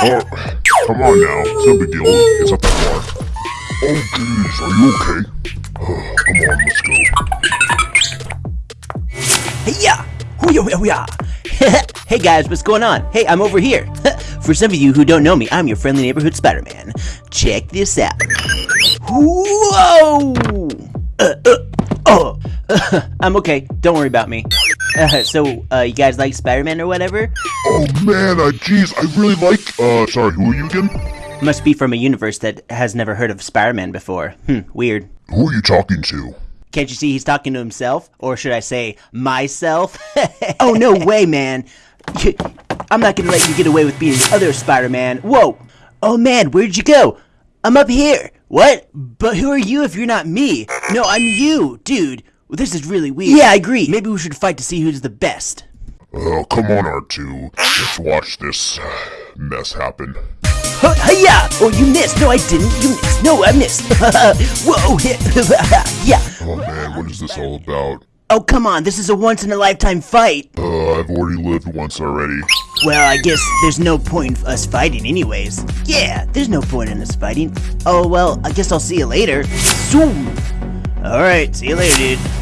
Oh, come on now. It's no big deal. It's not that far. Oh, geez. Are you okay? Come on, let's go. Hey ya! Hoo-ya, hoo-ya. hey guys, what's going on? Hey, I'm over here. For some of you who don't know me, I'm your friendly neighborhood Spider-Man. Check this out. Whoa! Uh, uh, oh, I'm okay. Don't worry about me. Uh, so, uh, you guys like Spider-Man or whatever? Oh, man. Uh, geez. I really like... Uh, sorry. Who are you again? Must be from a universe that has never heard of Spider-Man before. Hmm, weird. Who are you talking to? Can't you see he's talking to himself? Or should I say, myself? oh, no way, man. I'm not gonna let you get away with being the other Spider-Man. Whoa! Oh, man, where'd you go? I'm up here. What? But who are you if you're not me? No, I'm you, dude. Well, this is really weird. Yeah, I agree. Maybe we should fight to see who's the best. Oh, come on, R2. Let's watch this uh, mess happen. Huh, Hiya! Oh, you missed. No, I didn't. You missed. No, I missed. Whoa! yeah. Oh, man. What is this all about? Oh, come on. This is a once-in-a-lifetime fight. Uh, I've already lived once already. Well, I guess there's no point in us fighting anyways. Yeah, there's no point in us fighting. Oh, well, I guess I'll see you later. Zoom! Alright, see you later, dude.